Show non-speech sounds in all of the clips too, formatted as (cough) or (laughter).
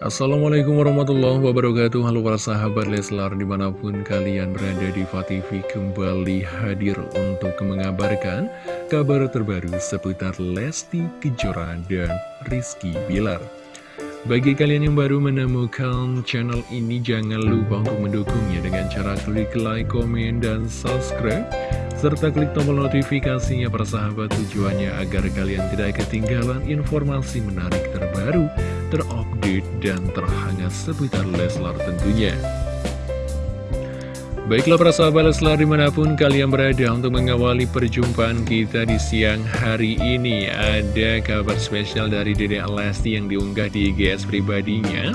Assalamualaikum warahmatullahi wabarakatuh Halo para sahabat Leslar di mana pun kalian berada di TV kembali hadir untuk mengabarkan kabar terbaru seputar Lesti Kejora dan Rizky Bilar bagi kalian yang baru menemukan channel ini, jangan lupa untuk mendukungnya dengan cara klik like, komen, dan subscribe. Serta klik tombol notifikasinya persahabat tujuannya agar kalian tidak ketinggalan informasi menarik terbaru, terupdate, dan terhangat seputar Leslar tentunya. Baiklah para sahabat Leslar di mana pun kalian berada untuk mengawali perjumpaan kita di siang hari ini Ada kabar spesial dari Dede Lesti yang diunggah di IGS pribadinya.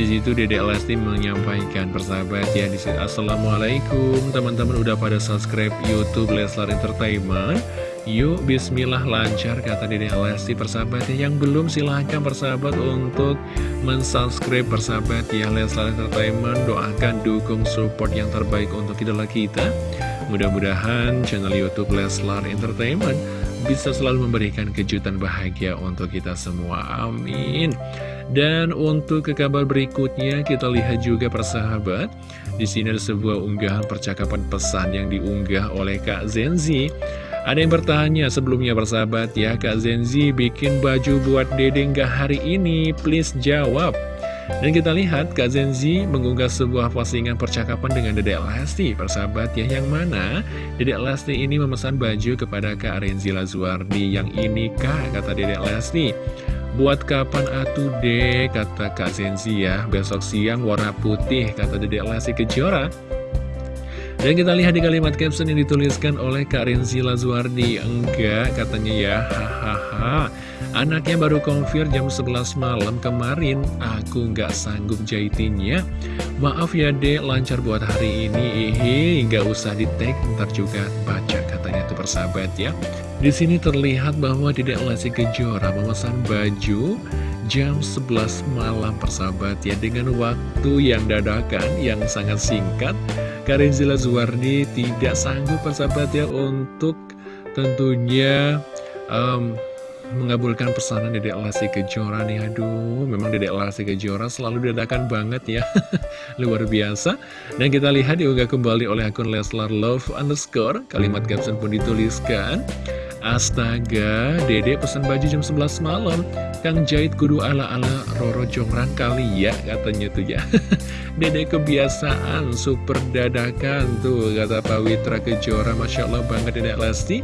Di situ Dede Lesti menyampaikan persahabat ya di Assalamualaikum. Teman-teman udah pada subscribe YouTube Leslar Entertainment Yuk bismillah lancar kata Dede Lesti persahabatnya Yang belum silahkan persahabat untuk mensubscribe persahabat ya. Leslar Entertainment Doakan dukung support yang terbaik untuk idola kita. Mudah-mudahan channel Youtube Leslar Entertainment bisa selalu memberikan kejutan bahagia untuk kita semua. Amin. Dan untuk ke kabar berikutnya kita lihat juga persahabat di sini ada sebuah unggahan percakapan pesan yang diunggah oleh Kak Zenzi ada yang bertanya sebelumnya bersahabat ya Kak Zenzi bikin baju buat dede nggak hari ini? Please jawab. Dan kita lihat Kak Zenzi mengunggah sebuah postingan percakapan dengan Dedek Lesti. Persahabat ya yang mana? Dedek Lesti ini memesan baju kepada Kak Renzi Lazuardi Yang ini Kak kata Dedek Lesti. Buat kapan atuh deh kata Kak Zenzi ya. Besok siang warna putih kata Dedek Lesti Kejora dan kita lihat di kalimat caption yang dituliskan oleh Kak Renzi Lazuardi. Enggak katanya ya. Hahaha. Anaknya baru konfir jam 11 malam kemarin. Aku nggak sanggup jahitinnya Maaf ya dek. Lancar buat hari ini. Hehe nggak usah di tag Ntar juga baca katanya tuh persahabat ya. Di sini terlihat bahwa Dedek Lesti Kejora memesan baju jam 11 malam persahabat ya Dengan waktu yang dadakan yang sangat singkat. Karin Zila Zuwardi tidak sanggup persahabat ya untuk tentunya um, mengabulkan pesanan Dedek Lesti Kejora nih. Aduh memang Dedek Lesti Kejora selalu dadakan banget ya. (laughs) Luar biasa. Dan kita lihat diunggah kembali oleh akun Leslar Love underscore. Kalimat caption pun dituliskan. Astaga, Dede pesan baju jam 11 malam Kang jahit kudu ala-ala Roro Jongrang kali ya Katanya tuh ya (laughs) Dede kebiasaan super dadakan Tuh kata Pak Witra Kejora Masya Allah banget Dede Lesti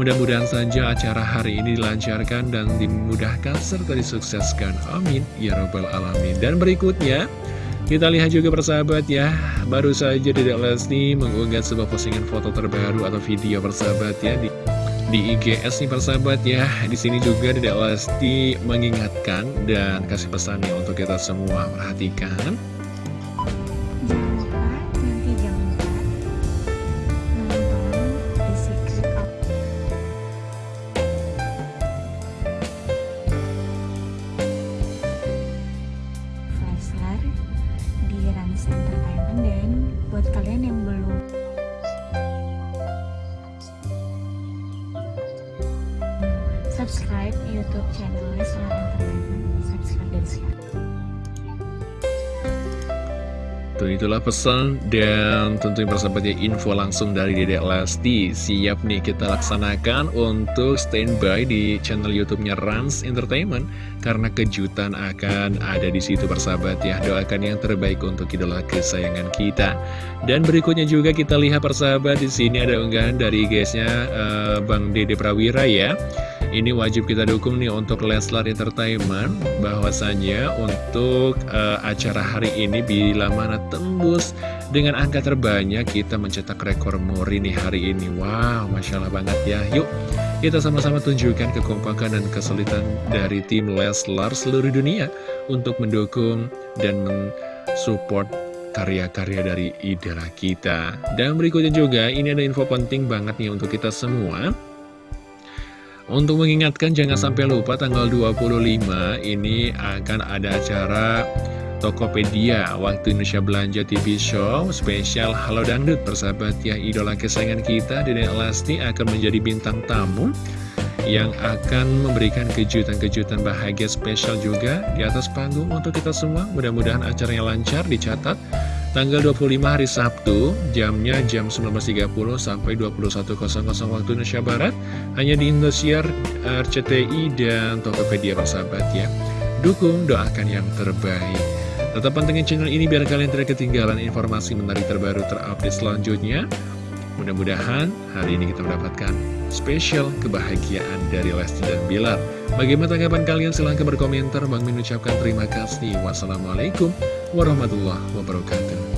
Mudah-mudahan saja acara hari ini dilancarkan dan dimudahkan serta disukseskan. Amin. Ya Rabbal Alamin. Dan berikutnya, kita lihat juga persahabat ya. Baru saja Dedek Lesti mengunggah sebuah postingan foto terbaru atau video persahabat ya. Di di IGS nih persahabat ya. Di sini juga Dedek Lesti mengingatkan dan kasih pesannya untuk kita semua. Perhatikan. Di Rans Entertainment dan buat kalian yang belum subscribe YouTube channel Entertainment. Subscribe dan share. Tuh itulah pesan dan tentunya persahabatnya info langsung dari Dedek Lesti. Siap nih kita laksanakan untuk standby di channel YouTube-nya Rans Entertainment. Karena kejutan akan ada di situ persahabat ya. Doakan yang terbaik untuk idola kesayangan kita. Dan berikutnya juga kita lihat persahabat di sini ada unggahan dari guysnya uh, Bang Dede Prawira ya ini wajib kita dukung nih untuk Leslar Entertainment bahwasanya untuk uh, acara hari ini bila mana tembus dengan angka terbanyak kita mencetak rekor muri nih hari ini wow Masya Allah banget ya yuk kita sama-sama tunjukkan kekompakan dan kesulitan dari tim Leslar seluruh dunia untuk mendukung dan mensupport karya-karya dari idola kita. Dan berikutnya juga, ini ada info penting banget nih untuk kita semua. Untuk mengingatkan jangan sampai lupa tanggal 25 ini akan ada acara Tokopedia Waktu Indonesia Belanja TV Show spesial Halo Dangdut persahabat ya idola kesayangan kita Dede Elasti akan menjadi bintang tamu yang akan memberikan kejutan-kejutan bahagia spesial juga di atas panggung untuk kita semua. Mudah-mudahan acaranya lancar, dicatat. Tanggal 25 hari Sabtu, jamnya jam 19.30 sampai 21.00 waktu Indonesia Barat, hanya di Indosiar, RCTI, dan Tokopedia Sahabat ya. Dukung, doakan yang terbaik. Tetap pantengin channel ini biar kalian tidak ketinggalan informasi menarik terbaru terupdate selanjutnya. Mudah-mudahan hari ini kita mendapatkan spesial kebahagiaan dari Lesti dan Bilar. Bagaimana tanggapan kalian? Silahkan berkomentar. Bang Min ucapkan terima kasih. Wassalamualaikum warahmatullahi wabarakatuh.